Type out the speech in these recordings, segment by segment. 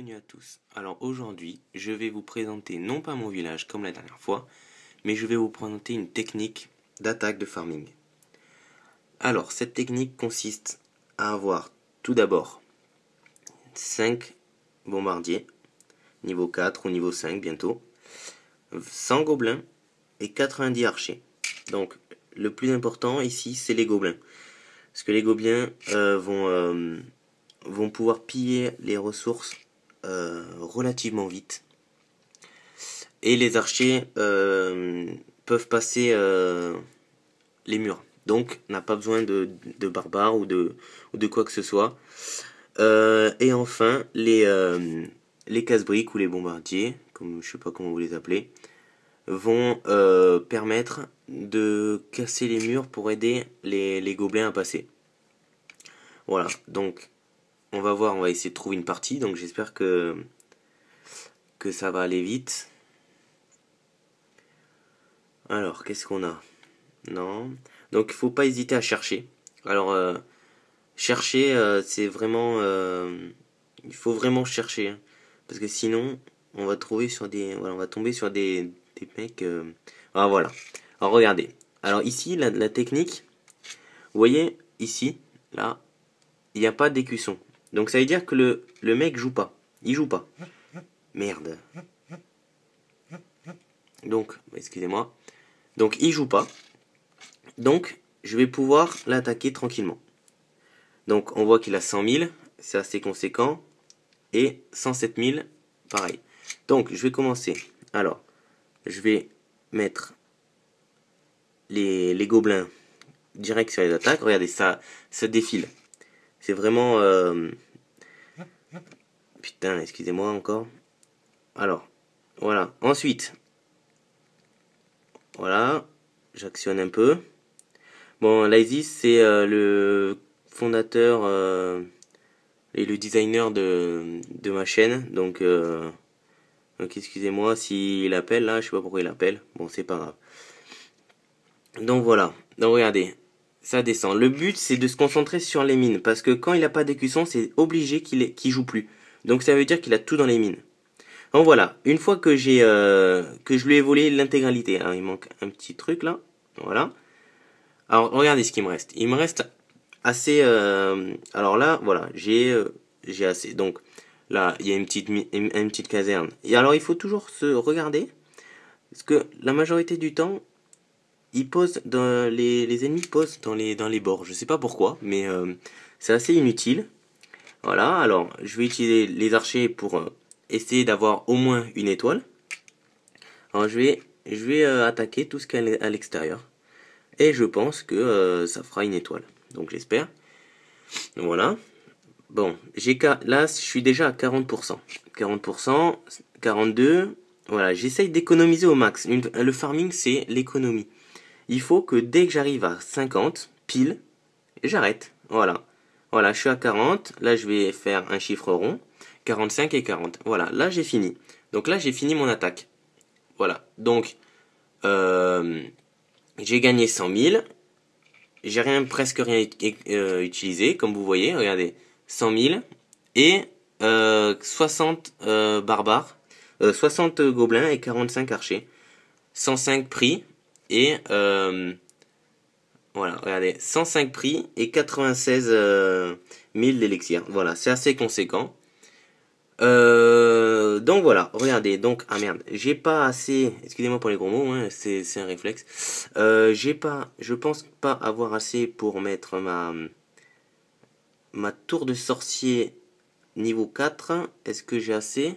Bienvenue à tous. Alors aujourd'hui, je vais vous présenter non pas mon village comme la dernière fois, mais je vais vous présenter une technique d'attaque de farming. Alors cette technique consiste à avoir tout d'abord 5 bombardiers, niveau 4 ou niveau 5 bientôt, 100 gobelins et 90 archers. Donc le plus important ici c'est les gobelins. Parce que les gobelins euh, vont... Euh, vont pouvoir piller les ressources euh, relativement vite. Et les archers euh, peuvent passer euh, les murs. Donc, n'a pas besoin de, barbares ou de, quoi que ce soit. et enfin, les, les casse-briques ou les bombardiers, comme je sais pas comment vous les appelez, vont permettre de casser les murs pour aider les gobelins à passer. Voilà, donc on va voir, on va essayer de trouver une partie, donc j'espère que, ça va aller vite. Alors, qu'est-ce qu'on a? Non. Donc, il faut pas hésiter à chercher. Alors, euh, chercher, euh, c'est vraiment... Euh, il faut vraiment chercher. Hein. parce que sinon, on va trouver sur des... Voilà, on va tomber sur des, des mecs... Ah, voilà. Alors, regardez. Alors, ici, la, la technique... Vous voyez, ici, là, il n'y a pas d'écusson. Donc ça veut dire que le, le mec joue pas. Il joue pas. Merde. Donc, excusez-moi. Donc il joue pas. Donc je vais pouvoir l'attaquer tranquillement. Donc on voit qu'il a 100 000, c'est assez conséquent. Et 107 000, pareil. Donc je vais commencer. Alors, je vais mettre les, gobelins direct sur les attaques. Regardez, ça, ça défile. C'est vraiment... Euh, putain, excusez-moi encore. Alors, voilà. Ensuite, voilà, j'actionne un peu. Bon, Lysis, c'est euh, le fondateur euh, et le designer de, ma chaîne. Donc, donc excusez-moi s'il appelle là, je sais pas pourquoi il appelle. Bon, c'est pas grave. Donc voilà. Donc regardez, ça descend. Le but, c'est de se concentrer sur les mines, parce que quand il n'a pas d'écusson, c'est obligé qu'il qu joue plus. Donc ça veut dire qu'il a tout dans les mines. Donc voilà, une fois que j'ai euh, que je lui ai volé l'intégralité, hein, il manque un petit truc là, voilà. Alors regardez ce qu'il me reste. Il me reste assez. Euh, alors là, voilà, j'ai euh, j'ai assez. Donc là, il y a une petite caserne. Et alors il faut toujours se regarder, parce que la majorité du temps, dans les, les ennemis posent dans les dans les bords. Je sais pas pourquoi, mais euh, c'est assez inutile. Voilà. Alors, je vais utiliser les archers pour euh, essayer d'avoir au moins une étoile. Alors, je vais je vais euh, attaquer tout ce qui est à l'extérieur. Et je pense que ça fera une étoile. Donc j'espère. Voilà. Bon, j'ai là je suis déjà à 40%. 40%, 42. Voilà, j'essaye d'économiser au max. le farming c'est l'économie il faut que dès que j'arrive à 50, pile, j'arrête. Voilà. Voilà, je suis à 40. Là, je vais faire un chiffre rond. 45 et 40. Voilà, là, j'ai fini. Donc là, j'ai fini mon attaque. Voilà. Donc, euh, j'ai gagné 100 000. J'ai rien, presque rien euh, utilisé, comme vous voyez. Regardez, 100 000 et 60 euh, barbares, 60 gobelins et 45 archers. 105 prix, et euh, voilà, regardez, 105 prix et 96 000 euh, d'élixir. Voilà, c'est assez conséquent. Euh, donc voilà, regardez, donc, ah merde, j'ai pas assez, excusez-moi pour les gros mots, hein, c'est un réflexe, j'ai pas, je pense pas avoir assez pour mettre ma, ma tour de sorcier niveau 4, est-ce que j'ai assez?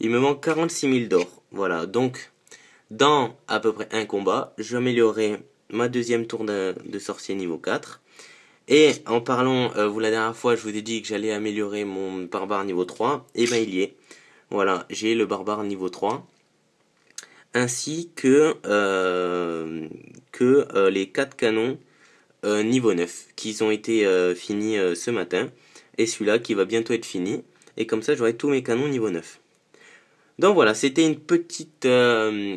Il me manque 46 000 d'or, voilà, donc, dans à peu près un combat, j'améliorerai ma deuxième tour de, sorcier niveau 4. Et en parlant, euh, vous la dernière fois, je vous ai dit que j'allais améliorer mon barbare niveau 3. Et ben il y est. Voilà, j'ai le barbare niveau 3. Ainsi que, euh, euh, les 4 canons niveau 9 qui ont été finis ce matin. Et celui-là qui va bientôt être fini. Et comme ça, j'aurai tous mes canons niveau 9. Donc voilà, c'était une petite euh,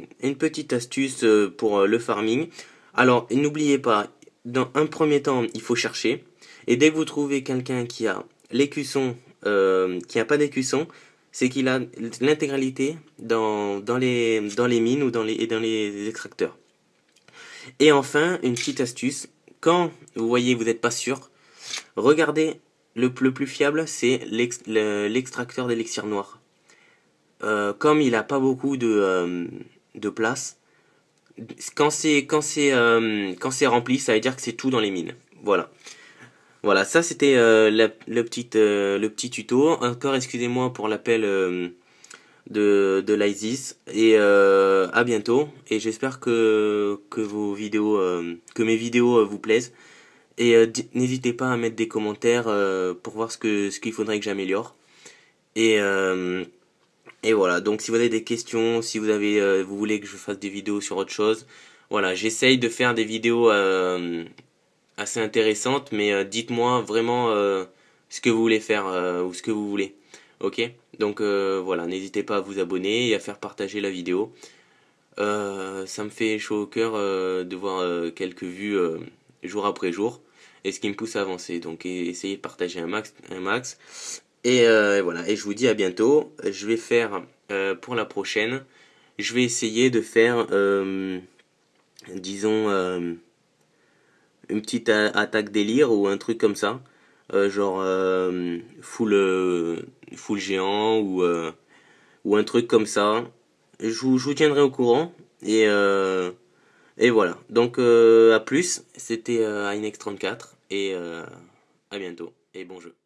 astuce euh, pour euh, le farming. Alors n'oubliez pas, dans un premier temps, il faut chercher. Et dès que vous trouvez quelqu'un qui a l'écusson, qui n'a pas d'écusson, c'est qu'il a l'intégralité dans, les, mines ou dans les, et dans les extracteurs. Et enfin, une petite astuce, quand vous voyez vous n'êtes pas sûr, regardez, le, le plus fiable c'est l'extracteur d'élixir noir. Euh, comme il n'a pas beaucoup de, euh, de place, quand c'est quand c'est euh, quand c'est rempli, ça veut dire que c'est tout dans les mines. Voilà. Voilà, ça c'était le, petit, le petit tuto. Encore excusez-moi pour l'appel de, de l'ISIS. Et à bientôt. Et j'espère que, que vos vidéos, que mes vidéos vous plaisent. Et n'hésitez pas à mettre des commentaires pour voir ce que ce qu'il faudrait que j'améliore. Et et voilà, donc si vous avez des questions, si vous avez, euh, vous voulez que je fasse des vidéos sur autre chose, voilà, j'essaye de faire des vidéos euh, assez intéressantes, mais euh, dites-moi vraiment ce que vous voulez faire ou ce que vous voulez. Ok? Donc voilà, n'hésitez pas à vous abonner et à faire partager la vidéo. ça me fait chaud au cœur de voir quelques vues jour après jour et ce qui me pousse à avancer. Donc essayez de partager. Un max. Euh, et voilà, et je vous dis à bientôt. Je vais faire euh, pour la prochaine, je vais essayer de faire, euh, disons, une petite attaque délire ou un truc comme ça. genre full, full géant ou, ou un truc comme ça. Je vous, je vous tiendrai au courant. Et, et voilà. Donc à plus. C'était Inex34. Et à bientôt. Et bon jeu.